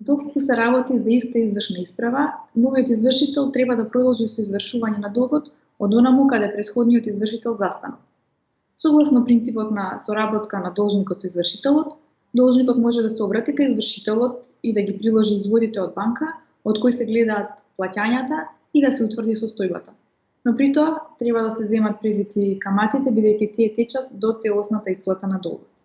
Доколку се работи за иста извршна исправа, новиот извршител треба да продолжи со извршување на долгот од онаму каде претходниот извршител застанал. Согласно принципот на соработка на должникот со извршителот, должникот може да се обрати кај извршителот и да ги приложи изводите од банка, од кои се гледаат плаќањата и да се утврди состојбата. Но при тоа треба да се земат предвид и каматите бидејќи тие течат до целосната исплата на долгот.